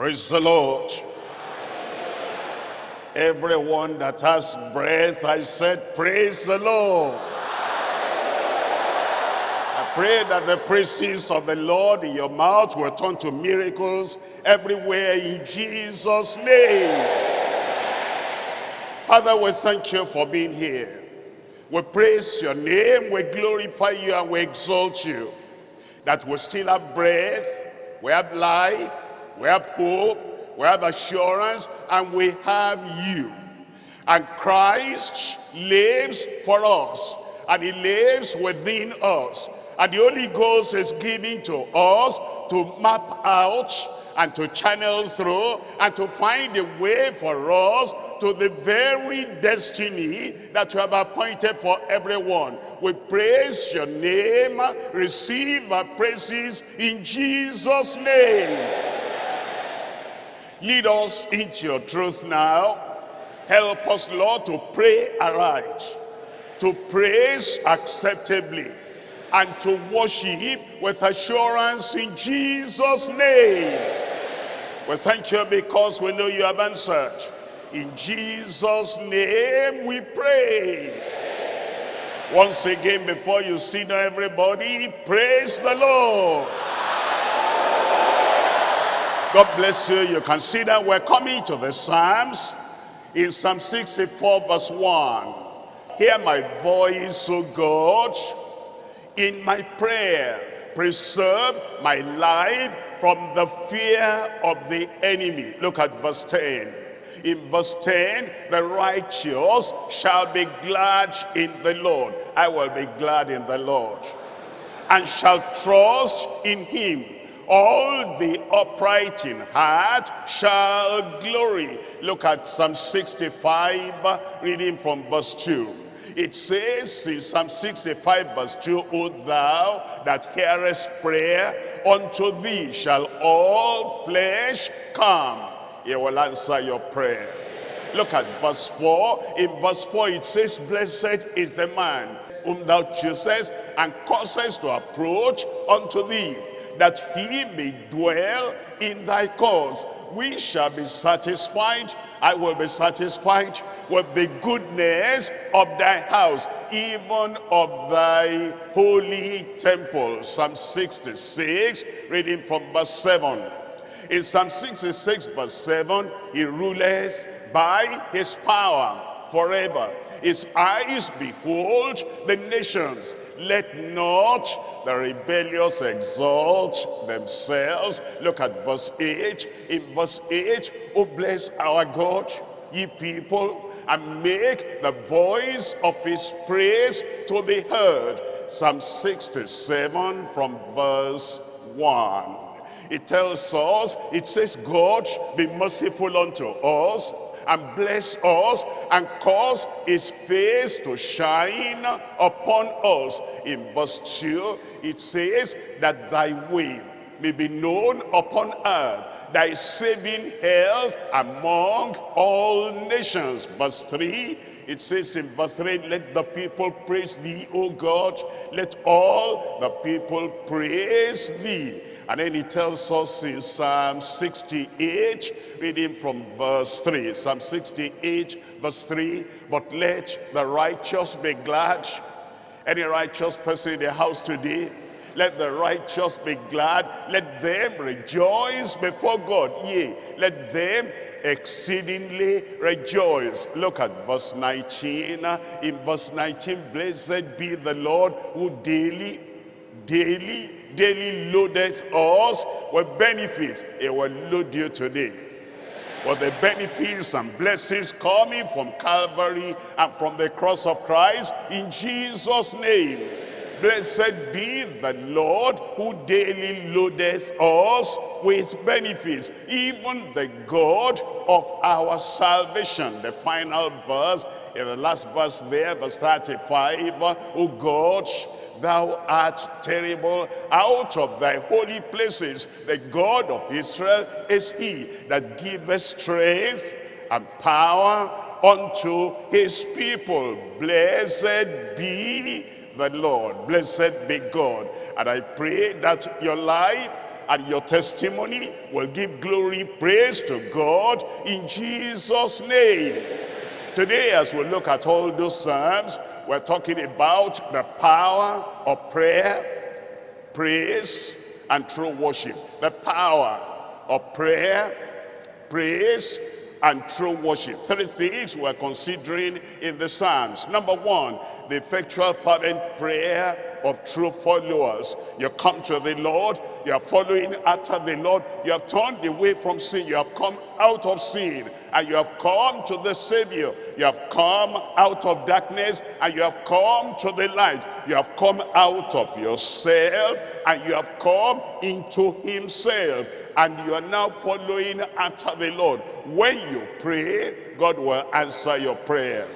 Praise the Lord. Everyone that has breath, I said, praise the Lord. I pray that the praises of the Lord in your mouth will turn to miracles everywhere in Jesus' name. Father, we thank you for being here. We praise your name, we glorify you, and we exalt you. That we still have breath, we have life, we have hope, we have assurance, and we have you. And Christ lives for us, and he lives within us. And the Holy Ghost is giving to us to map out and to channel through and to find a way for us to the very destiny that you have appointed for everyone. We praise your name, receive our praises in Jesus' name. Lead us into your truth now. Help us, Lord, to pray aright, to praise acceptably, and to worship with assurance in Jesus' name. We thank you because we know you have answered. In Jesus' name we pray. Once again, before you down, everybody, praise the Lord. God bless you. You can see that we're coming to the Psalms in Psalm 64 verse 1. Hear my voice, O God, in my prayer. Preserve my life from the fear of the enemy. Look at verse 10. In verse 10, the righteous shall be glad in the Lord. I will be glad in the Lord. And shall trust in him all the upright in heart shall glory. Look at Psalm 65, reading from verse 2. It says in Psalm 65 verse 2, O thou that hearest prayer, unto thee shall all flesh come. He will answer your prayer. Look at verse 4. In verse 4 it says, Blessed is the man whom thou choosest and causes to approach unto thee that he may dwell in thy cause. We shall be satisfied, I will be satisfied with the goodness of thy house, even of thy holy temple. Psalm 66, reading from verse 7. In Psalm 66 verse 7, he rules by his power forever. His eyes behold the nations. Let not the rebellious exalt themselves. Look at verse 8. In verse 8, oh bless our God, ye people, and make the voice of his praise to be heard. Psalm 67 from verse 1. It tells us, it says, God be merciful unto us and bless us and cause his face to shine upon us. In verse 2, it says that thy way may be known upon earth, thy saving health among all nations. Verse 3, it says in verse 3, let the people praise thee, O God. Let all the people praise thee. And then he tells us in Psalm 68, reading from verse 3. Psalm 68, verse 3. But let the righteous be glad. Any righteous person in the house today, let the righteous be glad. Let them rejoice before God. Yea, let them exceedingly rejoice. Look at verse 19. In verse 19, blessed be the Lord who daily, daily daily loadeth us with benefits. It will load you today. With the benefits and blessings coming from Calvary and from the cross of Christ in Jesus' name. Blessed be the Lord who daily loadeth us with benefits, even the God of our salvation. The final verse, in the last verse there, verse 35, O God, thou art terrible out of thy holy places the god of israel is he that giveth strength and power unto his people blessed be the lord blessed be god and i pray that your life and your testimony will give glory, praise to God in Jesus' name. Today, as we look at all those Psalms, we're talking about the power of prayer, praise, and true worship. The power of prayer, praise, and true worship. Three things we're considering in the Psalms. Number one, the effectual fervent prayer of true followers. You come to the Lord, you are following after the Lord, you have turned away from sin, you have come out of sin, and you have come to the Savior. You have come out of darkness, and you have come to the light. You have come out of yourself, and you have come into himself. And you are now following after the Lord. When you pray, God will answer your prayer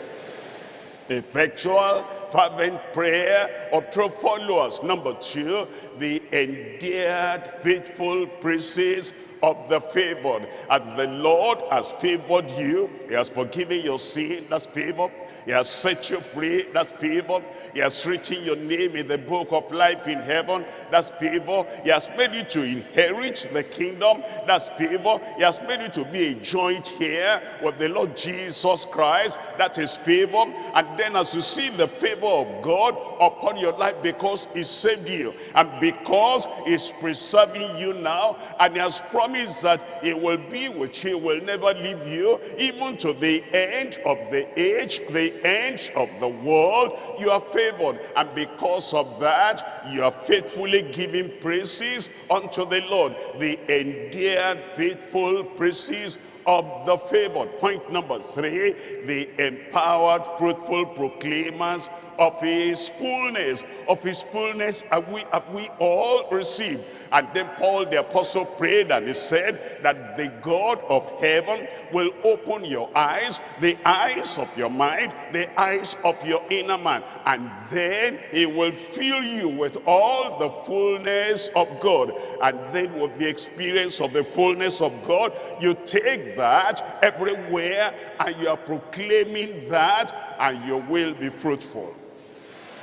effectual fervent prayer of true followers number two the endeared faithful praises of the favored as the lord has favored you he has forgiven your sin that's favor he has set you free. That's favor. He has written your name in the book of life in heaven. That's favor. He has made you to inherit the kingdom. That's favor. He has made you to be a joint heir with the Lord Jesus Christ. That is favor. And then as you see the favor of God upon your life because he saved you and because he's preserving you now and he has promised that he will be with you, will never leave you even to the end of the age, the end of the world, you are favored. And because of that, you are faithfully giving praises unto the Lord. The endeared faithful praises of the favored. Point number three, the empowered, fruitful proclaimers of his fullness. Of his fullness have we, have we all received. And then Paul the apostle prayed and he said that the God of heaven will open your eyes, the eyes of your mind, the eyes of your inner man. And then he will fill you with all the fullness of God. And then with the experience of the fullness of God, you take that everywhere and you are proclaiming that and you will be fruitful.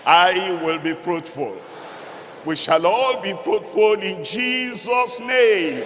I will be fruitful we shall all be fruitful in Jesus' name.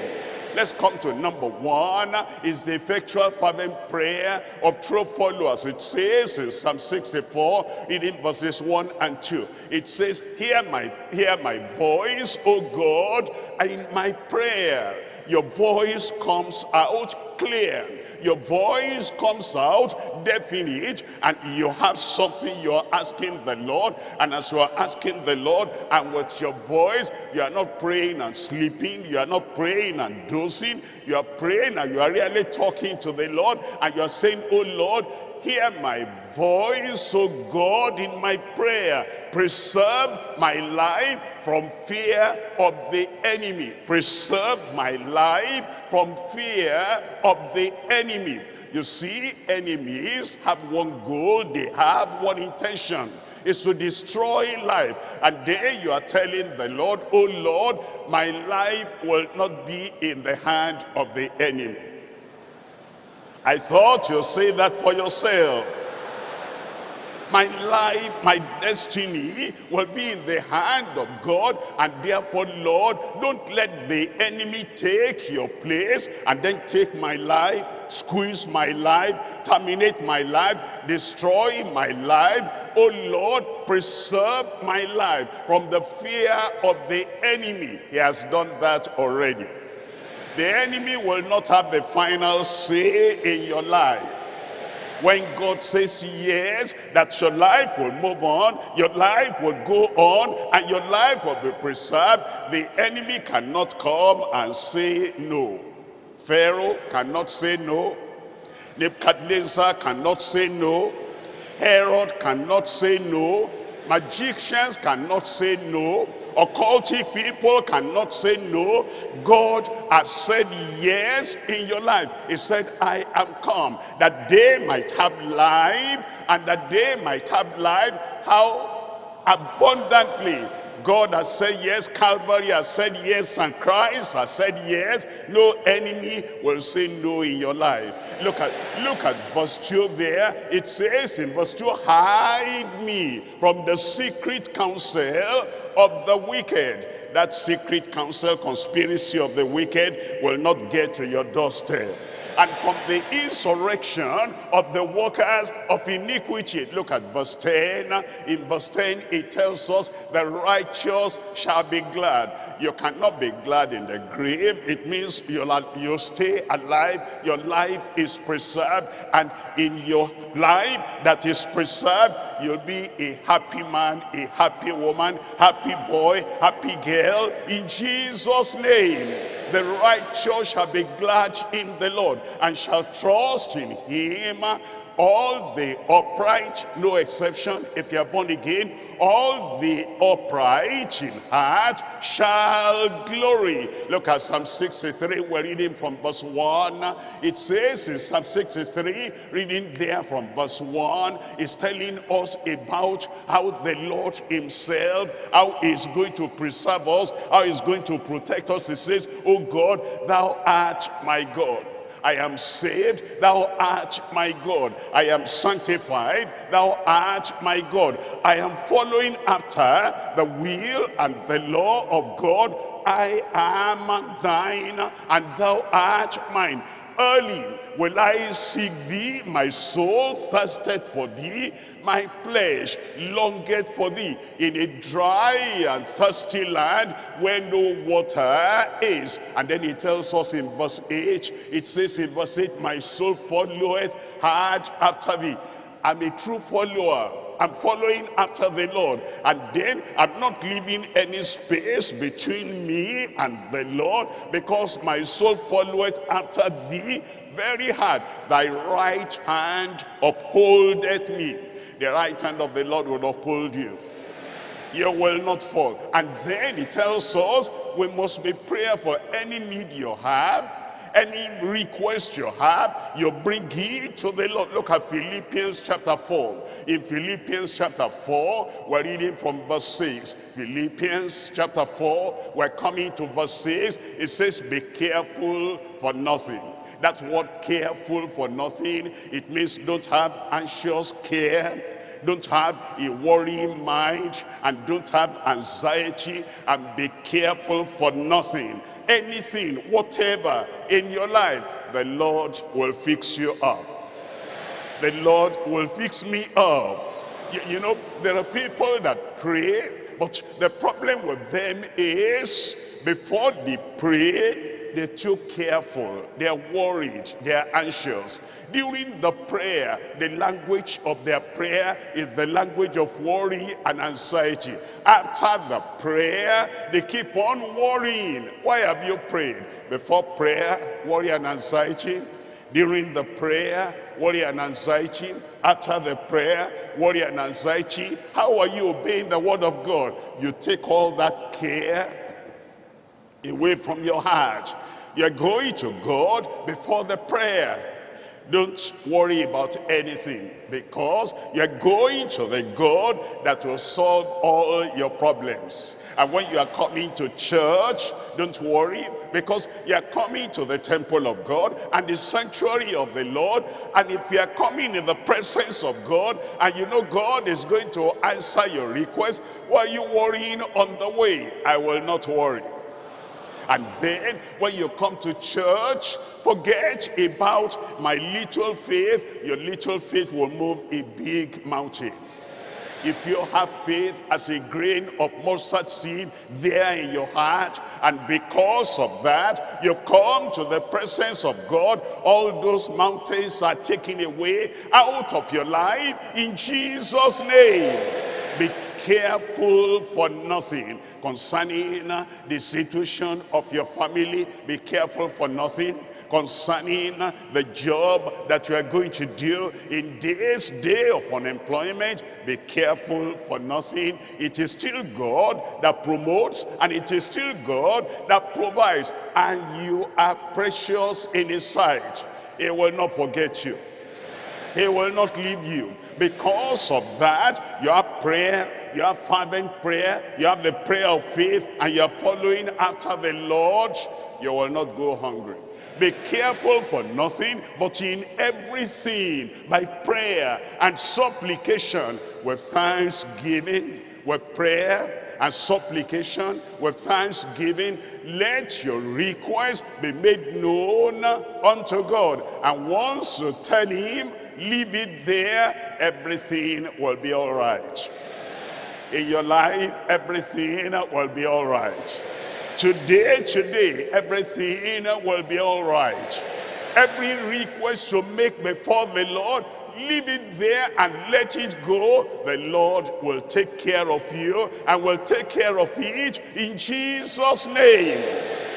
Let's come to number one, is the effectual fervent prayer of true followers. It says in Psalm 64, reading verses 1 and 2. It says, hear my, hear my voice, O God, in my prayer. Your voice comes out clear your voice comes out definite and you have something you're asking the Lord and as you are asking the Lord and with your voice you are not praying and sleeping you are not praying and dozing you are praying and you are really talking to the Lord and you are saying oh Lord hear my voice, O God, in my prayer. Preserve my life from fear of the enemy. Preserve my life from fear of the enemy. You see, enemies have one goal, they have one intention is to destroy life. And there you are telling the Lord, oh Lord, my life will not be in the hand of the enemy. I thought you'll say that for yourself my life, my destiny will be in the hand of God. And therefore, Lord, don't let the enemy take your place and then take my life, squeeze my life, terminate my life, destroy my life. Oh Lord, preserve my life from the fear of the enemy. He has done that already. The enemy will not have the final say in your life. When God says yes, that your life will move on, your life will go on, and your life will be preserved, the enemy cannot come and say no. Pharaoh cannot say no. Nebuchadnezzar cannot say no. Herod cannot say no. Magicians cannot say no occultic people cannot say no. God has said yes in your life. He said, I am come that they might have life and that they might have life. How abundantly God has said yes, Calvary has said yes, and Christ has said yes. No enemy will say no in your life. Look at look at verse 2 there. It says in verse 2, hide me from the secret counsel of the wicked that secret counsel conspiracy of the wicked will not get to your doorstep and from the insurrection of the workers of iniquity. Look at verse 10. In verse 10, it tells us the righteous shall be glad. You cannot be glad in the grave. It means you'll, you'll stay alive. Your life is preserved. And in your life that is preserved, you'll be a happy man, a happy woman, happy boy, happy girl. In Jesus' name the righteous shall be glad in the Lord and shall trust in him all the upright no exception if you are born again all the upright in heart shall glory. Look at Psalm 63, we're reading from verse 1. It says in Psalm 63, reading there from verse 1, is telling us about how the Lord himself, how he's going to preserve us, how he's going to protect us. He says, Oh God, thou art my God. I am saved, thou art my God. I am sanctified, thou art my God. I am following after the will and the law of God. I am thine, and thou art mine. Early will I seek thee, my soul thirsted for thee my flesh longeth for thee in a dry and thirsty land where no water is. And then he tells us in verse 8, it says in verse 8, my soul followeth hard after thee. I'm a true follower. I'm following after the Lord. And then I'm not leaving any space between me and the Lord because my soul followeth after thee very hard. Thy right hand upholdeth me the right hand of the Lord will uphold you. You will not fall. And then he tells us we must be prayer for any need you have, any request you have, you bring it to the Lord. Look at Philippians chapter 4. In Philippians chapter 4, we're reading from verse 6. Philippians chapter 4, we're coming to verse 6. It says, be careful for nothing that word careful for nothing, it means don't have anxious care, don't have a worrying mind, and don't have anxiety, and be careful for nothing. Anything, whatever in your life, the Lord will fix you up. The Lord will fix me up. You, you know, there are people that pray, but the problem with them is before they pray, they're too careful, they're worried, they're anxious. During the prayer, the language of their prayer is the language of worry and anxiety. After the prayer, they keep on worrying. Why have you prayed? Before prayer, worry and anxiety. During the prayer, worry and anxiety. After the prayer, worry and anxiety. How are you obeying the word of God? You take all that care away from your heart you're going to God before the prayer. Don't worry about anything because you're going to the God that will solve all your problems. And when you are coming to church, don't worry because you're coming to the temple of God and the sanctuary of the Lord. And if you are coming in the presence of God and you know God is going to answer your request, why are you worrying on the way? I will not worry. And then when you come to church, forget about my little faith. Your little faith will move a big mountain. If you have faith as a grain of mustard seed there in your heart, and because of that, you've come to the presence of God, all those mountains are taken away out of your life in Jesus' name. Careful for nothing concerning the situation of your family. Be careful for nothing concerning the job that you are going to do in this day of unemployment. Be careful for nothing. It is still God that promotes and it is still God that provides and you are precious in his sight. He will not forget you. He will not leave you because of that, you have prayer, you have fervent prayer, you have the prayer of faith, and you're following after the Lord, you will not go hungry. Be careful for nothing, but in everything, by prayer and supplication, with thanksgiving, with prayer and supplication with thanksgiving. Let your request be made known unto God. And once you tell him, leave it there, everything will be all right. In your life, everything will be all right. Today, today, everything will be all right. Every request you make before the Lord, leave it there and let it go. The Lord will take care of you and will take care of it in Jesus' name.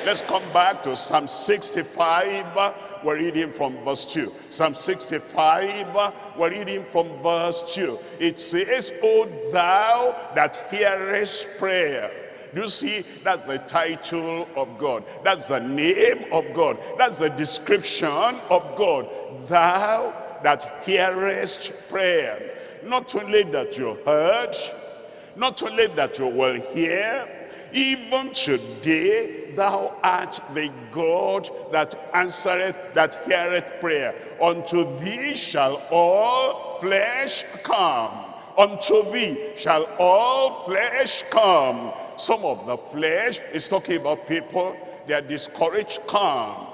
Let's come back to Psalm 65. We're reading from verse 2. Psalm 65, we're reading from verse 2. It says, O thou that hearest prayer. Do you see, that's the title of God. That's the name of God. That's the description of God. Thou that hearest prayer. Not only that you heard, not only that you will hear, even today thou art the God that answereth, that heareth prayer. Unto thee shall all flesh come. Unto thee shall all flesh come. Some of the flesh is talking about people, they are discouraged, come.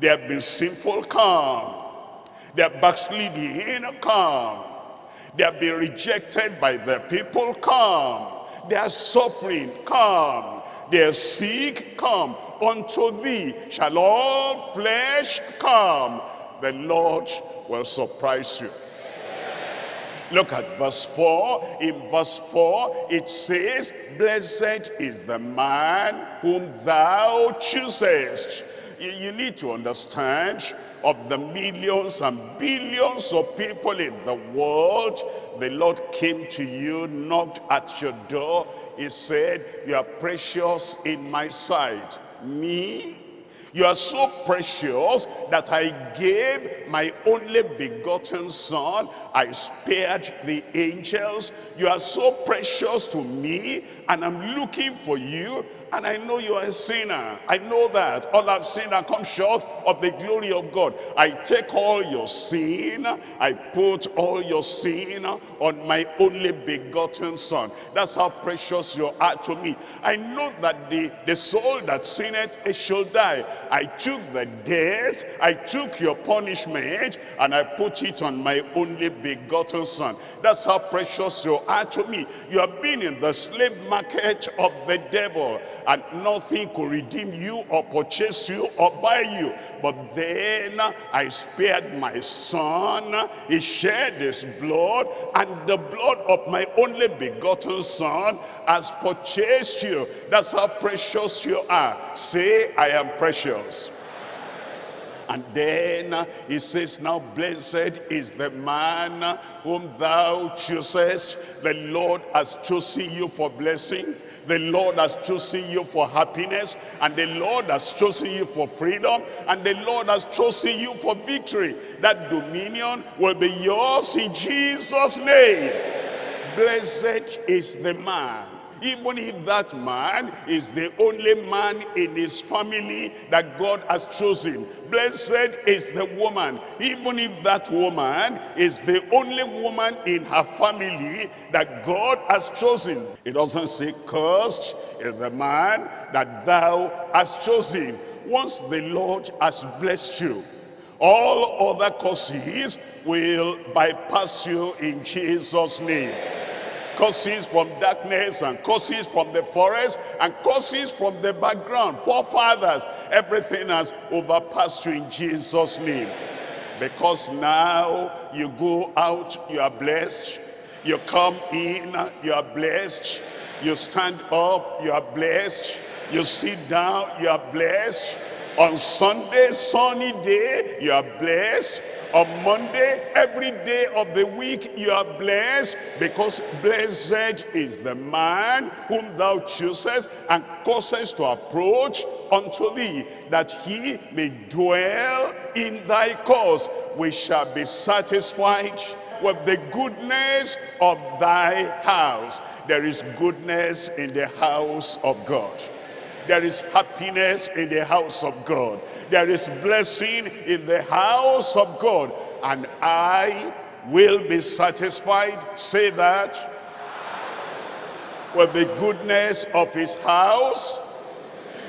They have been sinful, come. They are backsliding, come. They have been rejected by the people, come. They are suffering, come. They are sick, come. Unto thee shall all flesh come. The Lord will surprise you. Look at verse 4. In verse 4, it says, Blessed is the man whom thou choosest. You, you need to understand of the millions and billions of people in the world, the Lord came to you, knocked at your door. He said, you are precious in my sight. Me? You are so precious that I gave my only begotten son. I spared the angels. You are so precious to me and I'm looking for you and I know you are a sinner. I know that. All I've sinned and come short of the glory of God. I take all your sin. I put all your sin on my only begotten son. That's how precious you are to me. I know that the, the soul that sinneth, it shall die. I took the death. I took your punishment and I put it on my only begotten son. That's how precious you are to me. You have been in the slave market of the devil and nothing could redeem you or purchase you or buy you. But then I spared my son. He shed his blood and the blood of my only begotten son has purchased you. That's how precious you are. Say, I am precious. And then he says, now blessed is the man whom thou choosest. The Lord has chosen you for blessing. The Lord has chosen you for happiness. And the Lord has chosen you for freedom. And the Lord has chosen you for victory. That dominion will be yours in Jesus' name. Blessed is the man even if that man is the only man in his family that God has chosen. Blessed is the woman, even if that woman is the only woman in her family that God has chosen. It doesn't say cursed is the man that thou hast chosen. Once the Lord has blessed you, all other causes will bypass you in Jesus' name curses from darkness and curses from the forest and curses from the background. Forefathers everything has overpassed you in jesus name. Because now you go out you are blessed. You come in you are blessed. You stand up you are blessed. You sit down you are blessed on sunday sunny day you are blessed on Monday, every day of the week, you are blessed because blessed is the man whom thou choosest and causest to approach unto thee, that he may dwell in thy cause. We shall be satisfied with the goodness of thy house. There is goodness in the house of God. There is happiness in the house of God. There is blessing in the house of God. And I will be satisfied. Say that. with the goodness of his house,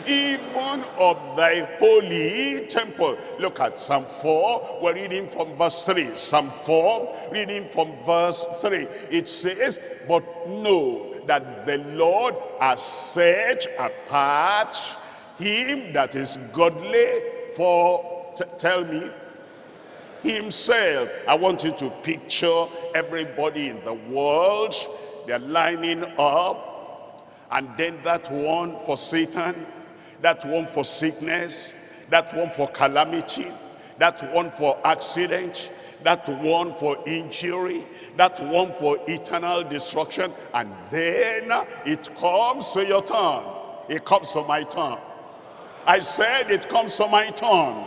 even of thy holy temple. Look at Psalm 4. We're reading from verse 3. Psalm 4, reading from verse 3. It says, But know that the Lord has set apart him that is godly for, tell me, himself. I want you to picture everybody in the world. They're lining up. And then that one for Satan, that one for sickness, that one for calamity, that one for accident, that one for injury, that one for eternal destruction. And then it comes to your turn. It comes to my turn. I said it comes to my turn.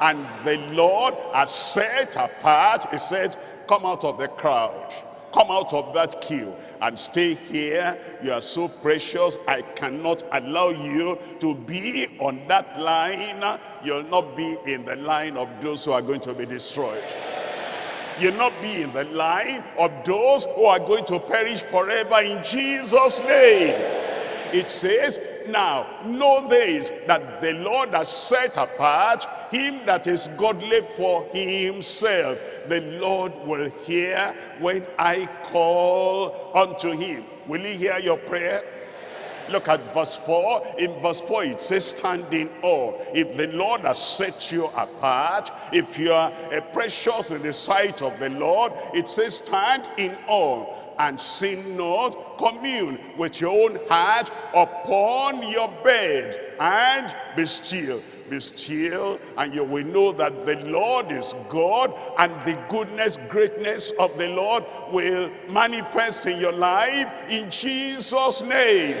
And the Lord has set apart, he said, come out of the crowd. Come out of that queue and stay here. You are so precious. I cannot allow you to be on that line. You'll not be in the line of those who are going to be destroyed. You'll not be in the line of those who are going to perish forever in Jesus' name. It says, now know this, that the Lord has set apart him that is godly for himself. The Lord will hear when I call unto him. Will he hear your prayer? Look at verse 4. In verse 4 it says stand in awe. If the Lord has set you apart, if you are precious in the sight of the Lord, it says stand in awe and sin not, commune with your own heart upon your bed and be still. Be still and you will know that the Lord is God and the goodness, greatness of the Lord will manifest in your life in Jesus' name.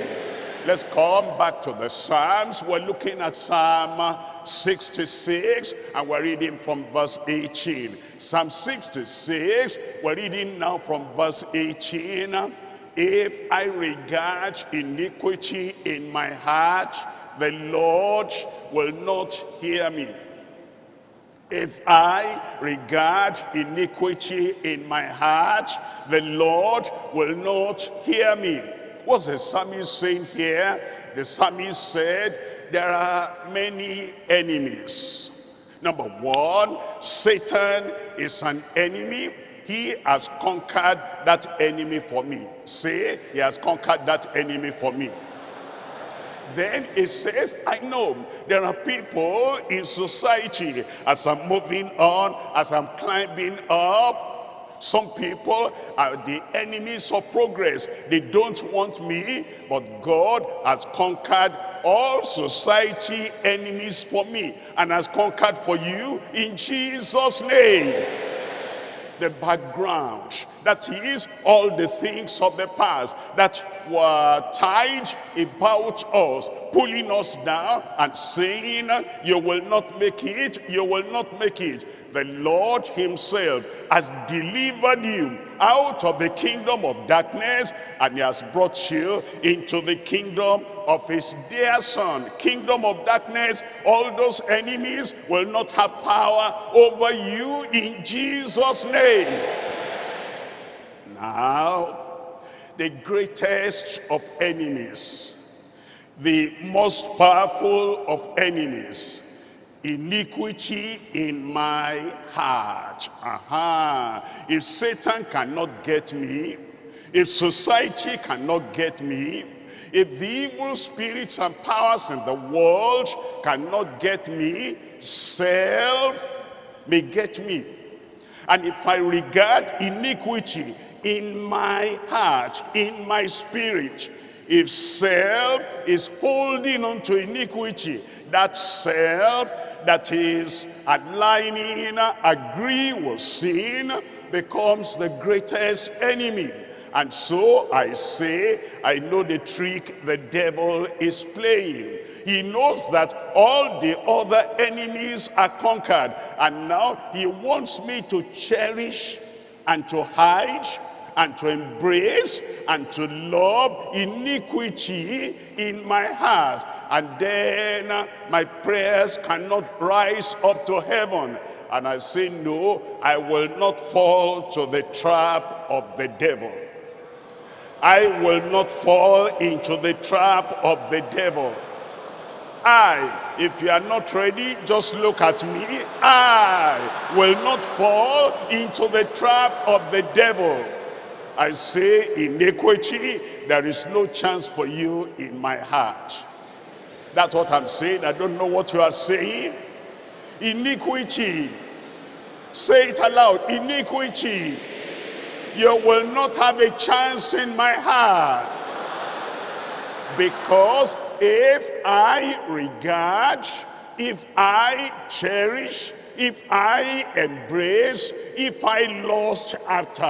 Let's come back to the Psalms. We're looking at Psalm 66 and we're reading from verse 18. Psalm 66, we're reading now from verse 18. If I regard iniquity in my heart, the Lord will not hear me. If I regard iniquity in my heart, the Lord will not hear me. What's the psalmist saying here? The psalmist said, there are many enemies. Number one, Satan is an enemy. He has conquered that enemy for me. Say, he has conquered that enemy for me. Then it says, I know there are people in society as I'm moving on, as I'm climbing up, some people are the enemies of progress. They don't want me, but God has conquered all society enemies for me and has conquered for you in Jesus' name the background. That is all the things of the past that were tied about us, pulling us down and saying, you will not make it, you will not make it the Lord himself has delivered you out of the kingdom of darkness and he has brought you into the kingdom of his dear son. Kingdom of darkness all those enemies will not have power over you in jesus name. Now the greatest of enemies the most powerful of enemies iniquity in my heart. Aha. If Satan cannot get me, if society cannot get me, if the evil spirits and powers in the world cannot get me, self may get me. And if I regard iniquity in my heart, in my spirit, if self is holding on to iniquity, that self that is aligning, agree with sin, becomes the greatest enemy. And so I say, I know the trick the devil is playing. He knows that all the other enemies are conquered. And now he wants me to cherish and to hide and to embrace and to love iniquity in my heart and then uh, my prayers cannot rise up to heaven. And I say, no, I will not fall to the trap of the devil. I will not fall into the trap of the devil. I, if you are not ready, just look at me. I will not fall into the trap of the devil. I say iniquity, there is no chance for you in my heart. That's what I'm saying. I don't know what you are saying. Iniquity. Say it aloud. Iniquity. You will not have a chance in my heart. Because if I regard, if I cherish, if I embrace, if I lust after,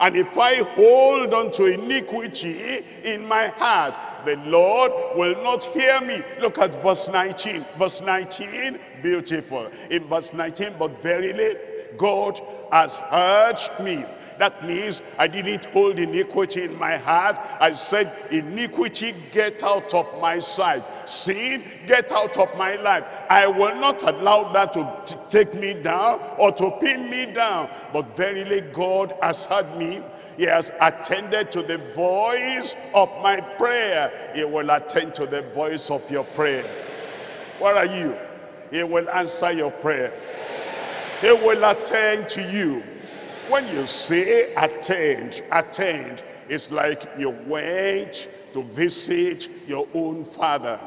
and if I hold on to iniquity in my heart, the Lord will not hear me. Look at verse 19. Verse 19, beautiful. In verse 19, but verily God has heard me that means I didn't hold iniquity in my heart. I said, iniquity, get out of my sight. Sin, get out of my life. I will not allow that to take me down or to pin me down. But verily God has heard me. He has attended to the voice of my prayer. He will attend to the voice of your prayer. Where are you? He will answer your prayer. He will attend to you. When you say attend, attend, it's like you went to visit your own father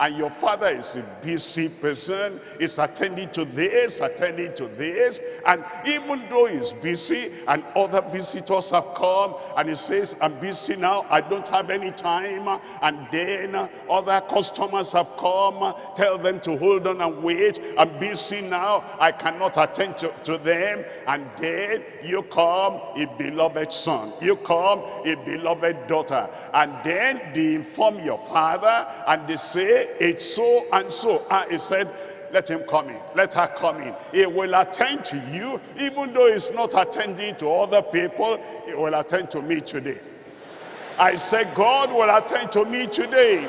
and your father is a busy person, is attending to this, attending to this, and even though he's busy and other visitors have come and he says, I'm busy now, I don't have any time, and then other customers have come, tell them to hold on and wait, I'm busy now, I cannot attend to, to them, and then you come, a beloved son, you come, a beloved daughter, and then they inform your father, and they say, it's so and so. Ah, he said, let him come in. Let her come in. He will attend to you, even though he's not attending to other people, he will attend to me today. I said, God will attend to me today.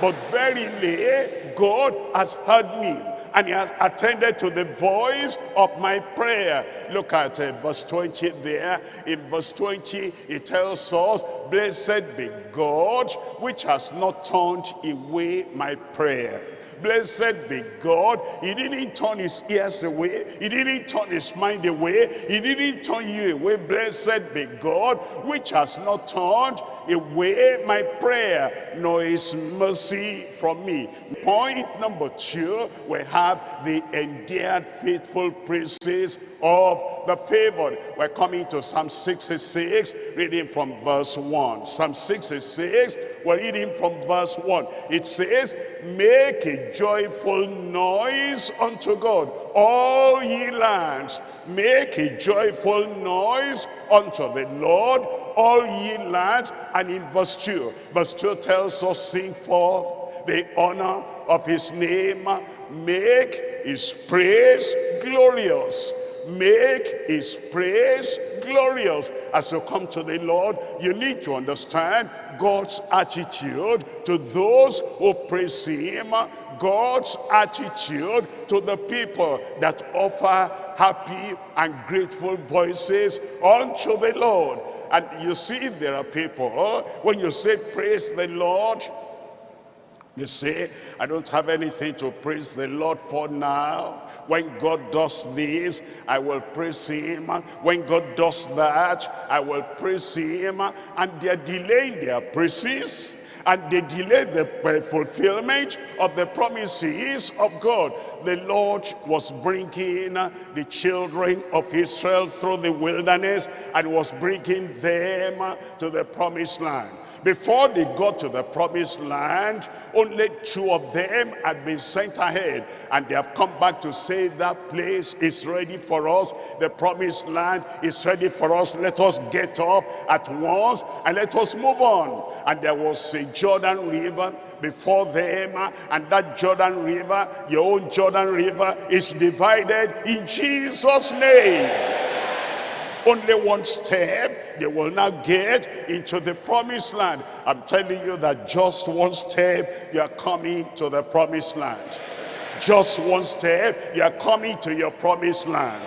But verily, God has heard me and he has attended to the voice of my prayer. Look at uh, verse 20 there. In verse 20, it tells us, Blessed be God, which has not turned away my prayer. Blessed be God. He didn't turn his ears away. He didn't turn his mind away. He didn't turn you away. Blessed be God, which has not turned away my prayer, nor his mercy from me. Point number two, we have the endeared faithful praises of the favored. We're coming to Psalm 66, reading from verse 1. Psalm 66, we're reading from verse 1. It says, Make a joyful noise unto God, all ye lands. Make a joyful noise unto the Lord, all ye lands. And in verse 2, verse 2 tells us, Sing forth the honor of his name, make his praise glorious make his praise glorious. As you come to the Lord, you need to understand God's attitude to those who praise him, God's attitude to the people that offer happy and grateful voices unto the Lord. And you see there are people, when you say praise the Lord, you say, I don't have anything to praise the Lord for now. When God does this, I will praise him. When God does that, I will praise him. And they're delaying their praises and they delay the fulfillment of the promises of God. The Lord was bringing the children of Israel through the wilderness and was bringing them to the promised land. Before they got to the promised land, only two of them had been sent ahead. And they have come back to say that place is ready for us. The promised land is ready for us. Let us get up at once and let us move on. And there was a Jordan River before them. And that Jordan River, your own Jordan River, is divided in Jesus' name only one step, they will now get into the promised land. I'm telling you that just one step, you are coming to the promised land. Just one step, you are coming to your promised land.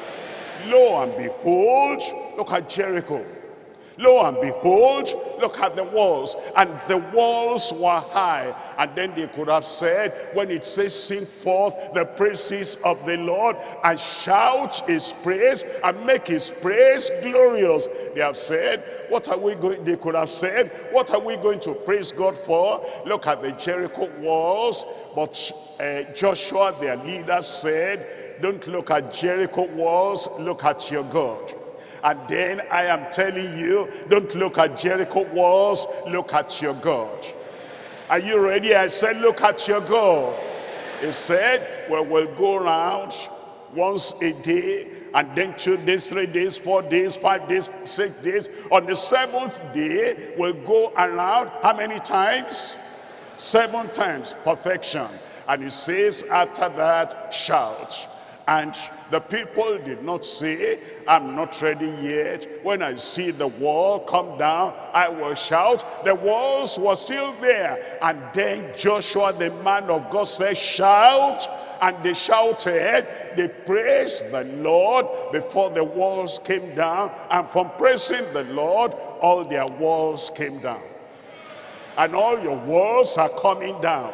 Lo and behold, look at Jericho. Lo and behold, look at the walls. And the walls were high. And then they could have said, when it says, sing forth the praises of the Lord and shout his praise and make his praise glorious. They have said, what are we going, they could have said, what are we going to praise God for? Look at the Jericho walls. But uh, Joshua, their leader, said, don't look at Jericho walls, look at your God. And then I am telling you, don't look at Jericho walls, look at your God. Are you ready? I said, look at your God. He said, well, we'll go around once a day, and then two days, three days, four days, five days, six days. On the seventh day, we'll go around how many times? Seven times, perfection. And he says, after that, shout. And the people did not say, I'm not ready yet. When I see the wall come down, I will shout. The walls were still there. And then Joshua, the man of God, said, shout. And they shouted, they praised the Lord before the walls came down. And from praising the Lord, all their walls came down. And all your walls are coming down.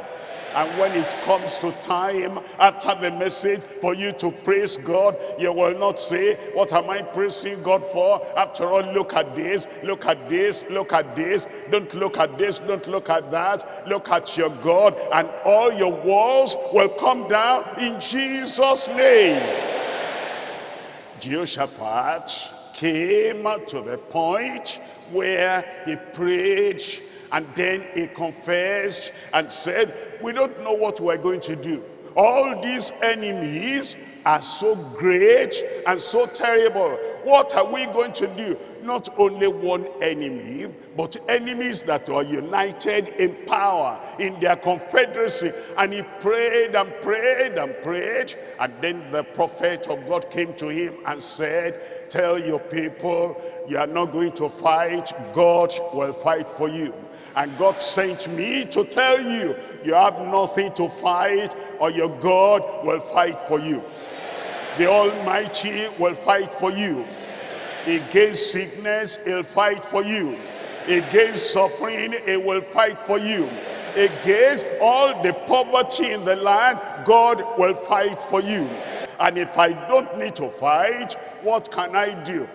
And when it comes to time after the message for you to praise God, you will not say, what am I praising God for? After all, look at this, look at this, look at this. Don't look at this, don't look at that. Look at your God and all your walls will come down in Jesus' name. Jehoshaphat came to the point where he prayed and then he confessed and said, we don't know what we're going to do. All these enemies are so great and so terrible. What are we going to do? Not only one enemy, but enemies that are united in power, in their confederacy. And he prayed and prayed and prayed. And then the prophet of God came to him and said, tell your people, you are not going to fight. God will fight for you. And God sent me to tell you, you have nothing to fight or your God will fight for you. The Almighty will fight for you. Against sickness, he'll fight for you. Against suffering, he will fight for you. Against all the poverty in the land, God will fight for you. And if I don't need to fight, what can I do?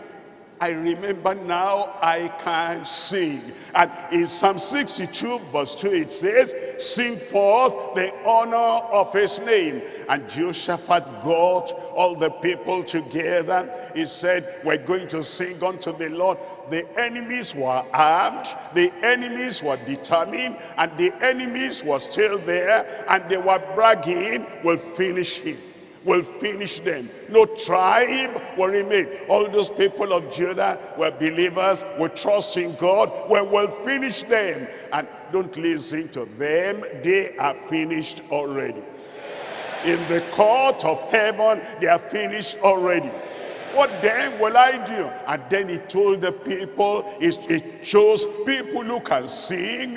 I remember now I can sing. And in Psalm 62 verse 2 it says, Sing forth the honor of his name. And Jehoshaphat got all the people together. He said, we're going to sing unto the Lord. The enemies were armed, the enemies were determined, and the enemies were still there, and they were bragging, we'll finish him will finish them. No tribe will remain. All those people of Judah were believers, will trust in God, we will finish them. And don't listen to them, they are finished already. In the court of heaven, they are finished already. What then will I do? And then he told the people, he, chose people who can sing,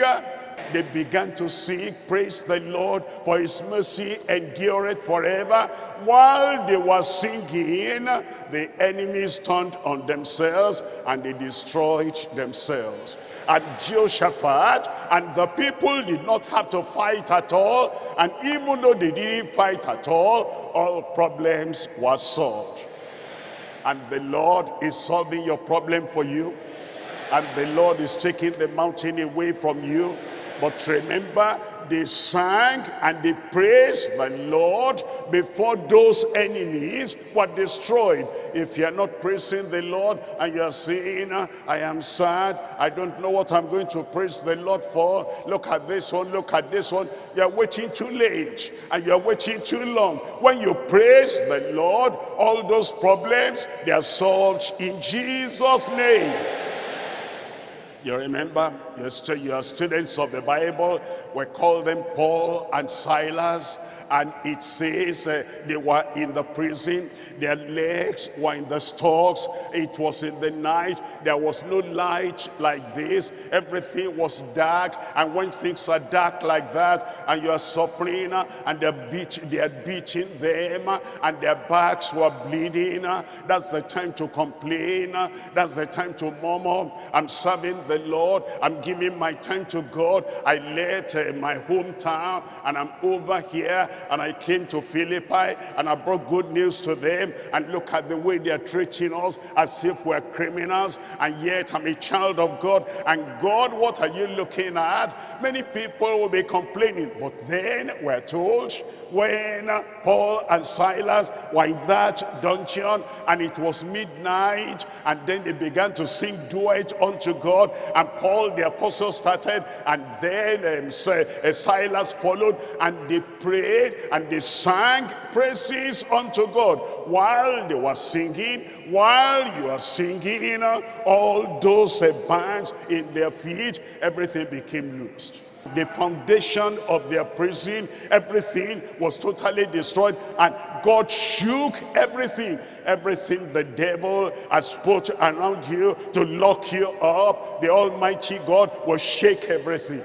they began to sing, praise the Lord, for his mercy endureth forever. While they were singing, the enemies turned on themselves and they destroyed themselves. And Jehoshaphat and the people did not have to fight at all. And even though they didn't fight at all, all problems were solved. And the Lord is solving your problem for you. And the Lord is taking the mountain away from you but remember, they sang and they praised the Lord before those enemies were destroyed. If you're not praising the Lord and you're saying, ah, I am sad, I don't know what I'm going to praise the Lord for. Look at this one, look at this one. You're waiting too late and you're waiting too long. When you praise the Lord, all those problems, they are solved in Jesus' name. You remember, you're, you are students of the Bible. We call them Paul and Silas. and it says uh, they were in the prison. Their legs were in the stocks. It was in the night. There was no light like this. Everything was dark. And when things are dark like that and you are suffering uh, and they're beat they are beating them uh, and their backs were bleeding uh, that's the time to complain that's the time to murmur i'm serving the lord. I'm giving my time to god. I left uh, my hometown and i'm over here and I came to Philippi and I brought good news to them. And look at the way they're treating us as if we're criminals. And yet I'm a child of God. And God what are you looking at? Many people will be complaining but then we're told when Paul and Silas were in that dungeon and it was midnight and then they began to sing duet unto God. And Paul the apostle started and then um, Silas followed and they prayed and they sang praises unto God while they were singing while you are singing you know, all those bands in their feet everything became loosed. The foundation of their prison everything was totally destroyed and God shook everything everything the devil has put around you to lock you up the almighty God will shake everything.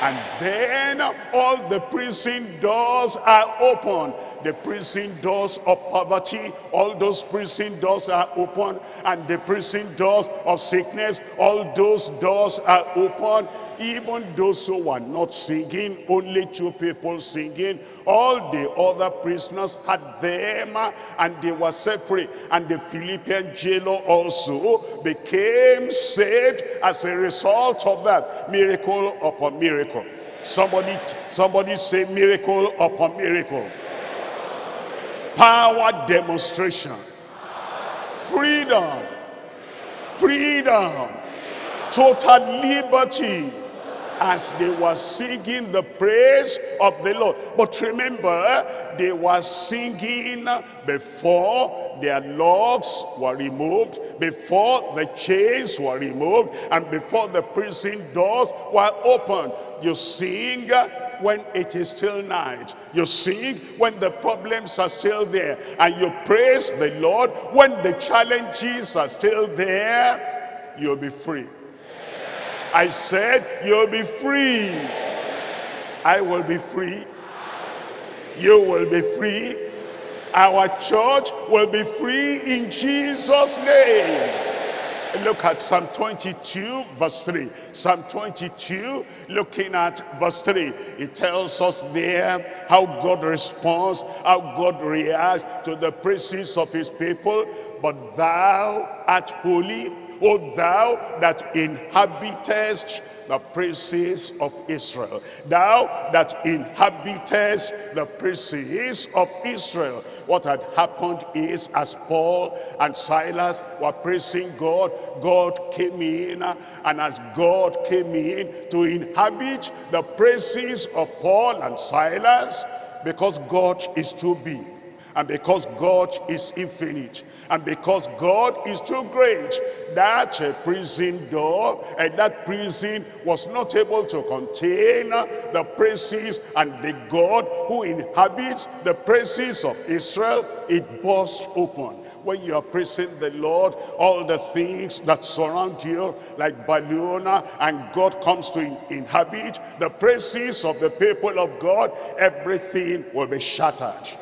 And then all the prison doors are open. The prison doors of poverty all those prison doors are open. And the prison doors of sickness all those doors are open. Even those who were not singing only two people singing all the other prisoners had them and they were set free. And the philippian jailer also became saved as a result of that. Miracle upon miracle. Somebody somebody say miracle upon miracle. Power demonstration. Freedom. Freedom. Total liberty as they were singing the praise of the Lord. But remember, they were singing before their locks were removed, before the chains were removed, and before the prison doors were opened. You sing when it is still night. You sing when the problems are still there. And you praise the Lord when the challenges are still there. You'll be free. I said, you'll be free. I will be free. You will be free. Our church will be free in Jesus' name. And look at Psalm 22 verse 3. Psalm 22 looking at verse 3. It tells us there how God responds, how God reacts to the praises of his people. But thou art holy, O thou that inhabitest the praises of Israel. Thou that inhabitest the praises of Israel. What had happened is as Paul and Silas were praising God, God came in and as God came in to inhabit the praises of Paul and Silas because God is too big and because God is infinite and because God is too great that uh, prison door and that prison was not able to contain the praises and the God who inhabits the praises of Israel it burst open. When you are praising the Lord, all the things that surround you, like balloon, and God comes to inhabit the praises of the people of God, everything will be shattered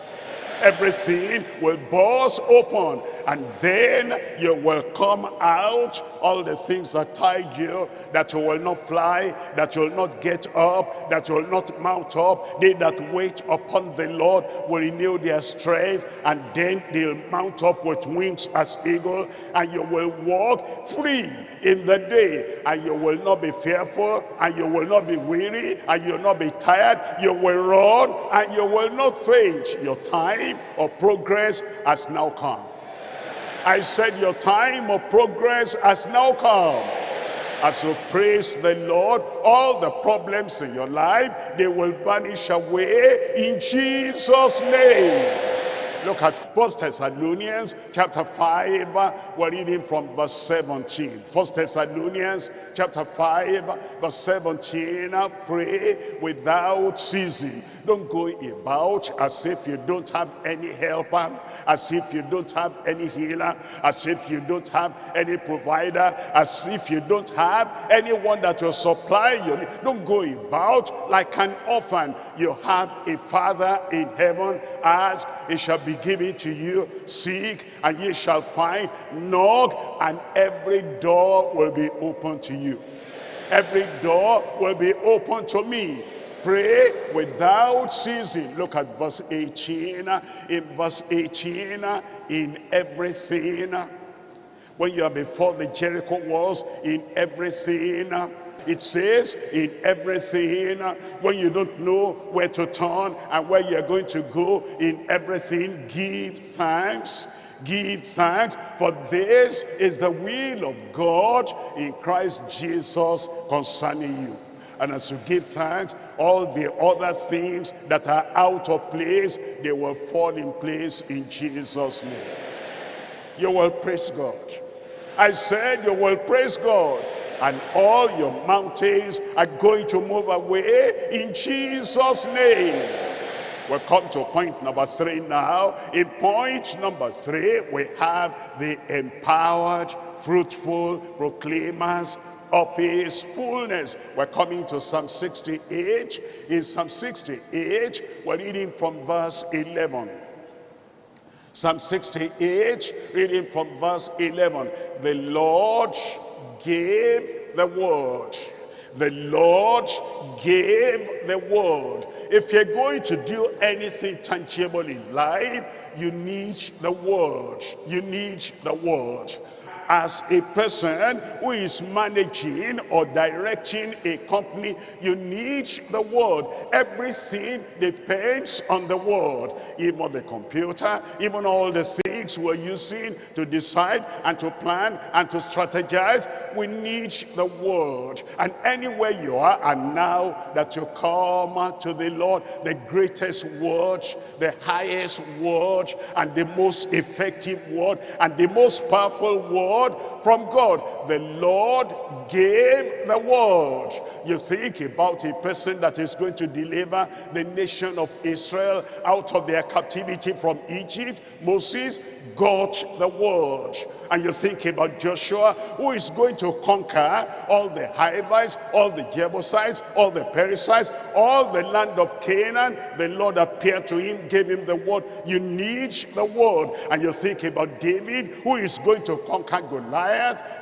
everything will burst open and then you will come out all the things that tied you that you will not fly that you will not get up that you will not mount up. They that wait upon the lord will renew their strength and then they'll mount up with wings as eagle and you will walk free in the day and you will not be fearful and you will not be weary and you will not be tired. You will run and you will not faint. Your time of progress has now come I said your time of progress has now come. As you praise the Lord, all the problems in your life, they will vanish away in Jesus' name. Look at First Thessalonians chapter 5. We're reading from verse 17. First Thessalonians chapter 5, verse 17. Pray without ceasing. Don't go about as if you don't have any helper, as if you don't have any healer, as if you don't have any provider, as if you don't have anyone that will supply you. Don't go about like an orphan. You have a father in heaven. Ask, it shall be given to you. Seek, and ye shall find. Knock, and every door will be open to you. Every door will be open to me. Pray without ceasing. Look at verse 18. In verse 18, in everything. When you are before the Jericho walls, in everything. It says in everything, when you don't know where to turn and where you're going to go, in everything, give thanks. Give thanks, for this is the will of God in Christ Jesus concerning you. And as you give thanks, all the other things that are out of place, they will fall in place in Jesus' name. You will praise God. I said you will praise God. And all your mountains are going to move away in Jesus' name. We come to point number three now. In point number three, we have the empowered, fruitful proclaimers of his fullness. We're coming to Psalm 68. In Psalm 68, we're reading from verse 11. Psalm 68, reading from verse 11. The Lord gave the word. The Lord gave the word. If you're going to do anything tangible in life, you need the word. You need the word as a person who is managing or directing a company, you need the word. Everything depends on the word. Even the computer, even all the things we're using to decide and to plan and to strategize, we need the word. And anywhere you are, and now that you come to the Lord, the greatest word, the highest word, and the most effective word, and the most powerful word from God. The Lord gave the word. You think about a person that is going to deliver the nation of Israel out of their captivity from Egypt. Moses got the word. And you think about Joshua, who is going to conquer all the Hivites, all the Jebusites, all the Perizzites, all the land of Canaan. The Lord appeared to him, gave him the word. You need the word. And you think about David, who is going to conquer Goliath.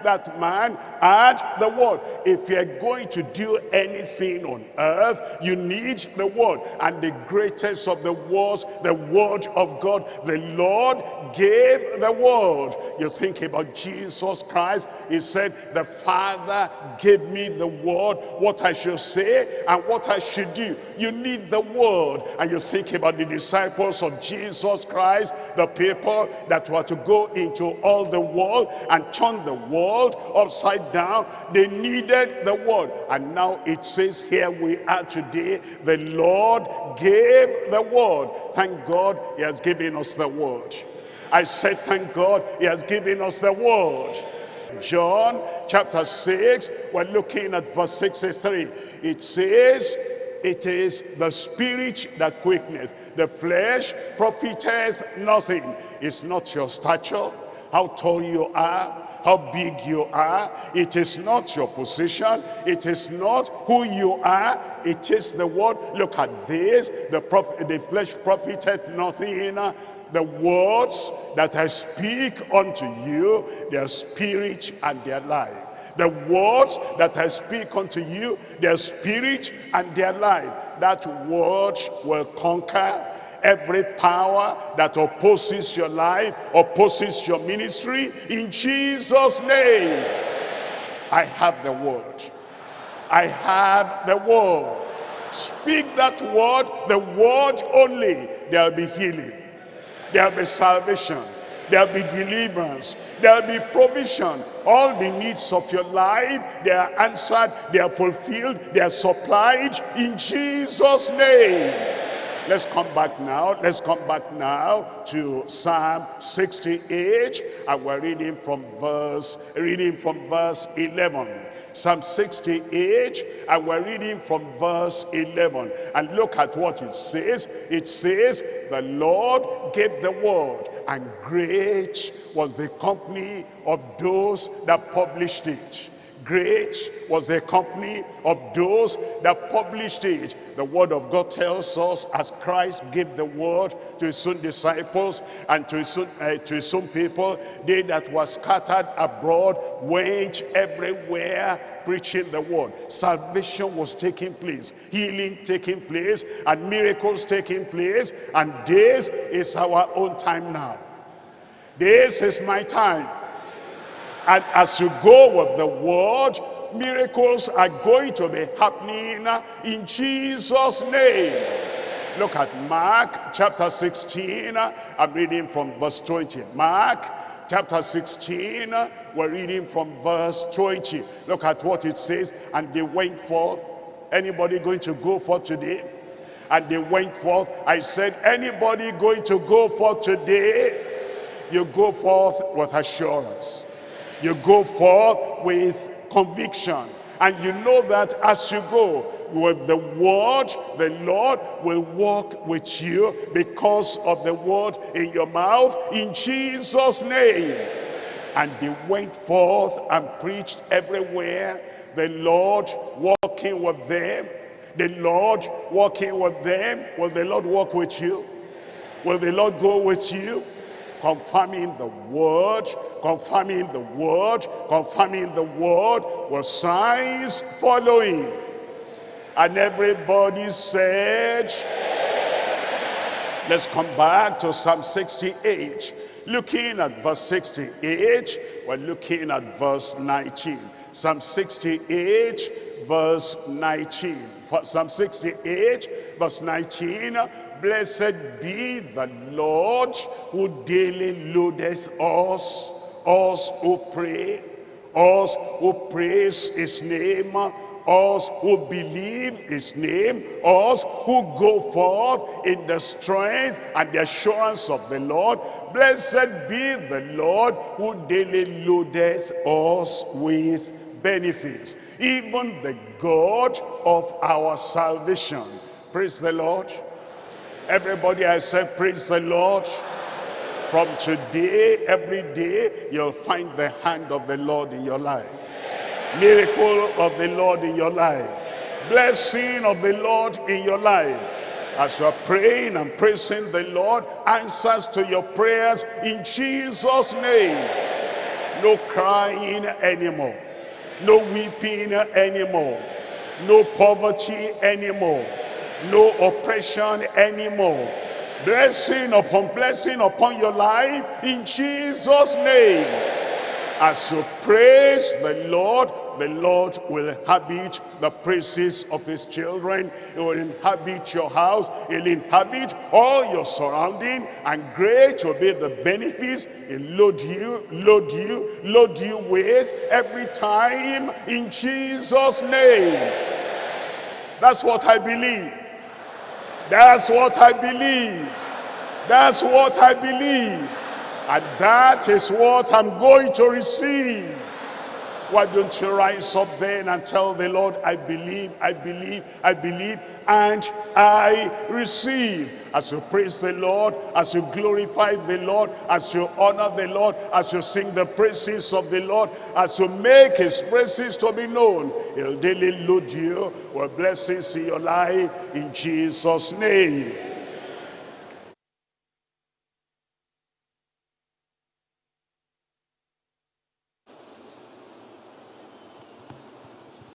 That man had the word. If you're going to do anything on earth, you need the word. And the greatest of the words, the word of God, the Lord gave the word. You think about Jesus Christ. He said, the Father gave me the word, what I should say and what I should do. You need the word. And you think about the disciples of Jesus Christ, the people that were to go into all the world and turn the world upside down. They needed the word. And now it says here we are today, the Lord gave the word. Thank God he has given us the word. I say thank God he has given us the word. John chapter 6, we're looking at verse 63. It says, it is the spirit that quickeneth. The flesh profiteth nothing. It's not your stature, how tall you are, how big you are. It is not your position. It is not who you are. It is the word. Look at this. The, prof the flesh profiteth nothing the words that I speak unto you, their spirit and their life. The words that I speak unto you, their spirit and their life. That word will conquer every power that opposes your life, opposes your ministry. In Jesus' name, I have the word. I have the word. Speak that word, the word only, there will be healing There'll be salvation. There'll be deliverance. There'll be provision. All the needs of your life, they are answered, they are fulfilled, they are supplied in Jesus' name. Let's come back now. Let's come back now to Psalm 68. And we're reading from verse, reading from verse 11. Psalm 68, and we're reading from verse 11. And look at what it says. It says, the Lord gave the word, and great was the company of those that published it. Great was the company of those that published it. The word of God tells us as Christ gave the word to his own disciples and to his own, uh, to his own people, they that were scattered abroad went everywhere preaching the word. Salvation was taking place, healing taking place, and miracles taking place. And this is our own time now. This is my time. And as you go with the word, miracles are going to be happening in Jesus' name. Look at Mark chapter 16. I'm reading from verse 20. Mark chapter 16, we're reading from verse 20. Look at what it says. And they went forth. Anybody going to go forth today? And they went forth. I said, anybody going to go forth today? You go forth with assurance. You go forth with conviction. And you know that as you go with the word, the Lord will walk with you because of the word in your mouth in Jesus' name. And they went forth and preached everywhere. The Lord walking with them. The Lord walking with them. Will the Lord walk with you? Will the Lord go with you? Confirming the word, confirming the word, confirming the word, with signs following. And everybody said, let's come back to Psalm 68. Looking at verse 68, we're looking at verse 19. Psalm 68, verse 19. Psalm 68, verse 19, Blessed be the Lord who daily loadeth us, us who pray, us who praise his name, us who believe his name, us who go forth in the strength and the assurance of the Lord. Blessed be the Lord who daily loadeth us with benefits. Even the God of our salvation. Praise the Lord. Everybody I said, praise the Lord. From today, every day, you'll find the hand of the Lord in your life. Miracle of the Lord in your life. Blessing of the Lord in your life. As you are praying and praising the Lord, answers to your prayers in Jesus' name. No crying anymore. No weeping anymore. No poverty anymore no oppression anymore. Blessing upon blessing upon your life in Jesus' name. As you praise the Lord, the Lord will inhabit the praises of his children. He will inhabit your house. He'll inhabit all your surrounding. And great will be the benefits he'll load you, load you, load you with every time in Jesus' name. That's what I believe. That's what I believe. That's what I believe. And that is what I'm going to receive. Why don't you rise up then and tell the Lord, I believe, I believe, I believe, and I receive. As you praise the Lord, as you glorify the Lord, as you honor the Lord, as you sing the praises of the Lord, as you make his praises to be known, he'll daily load you with blessings in your life in Jesus' name.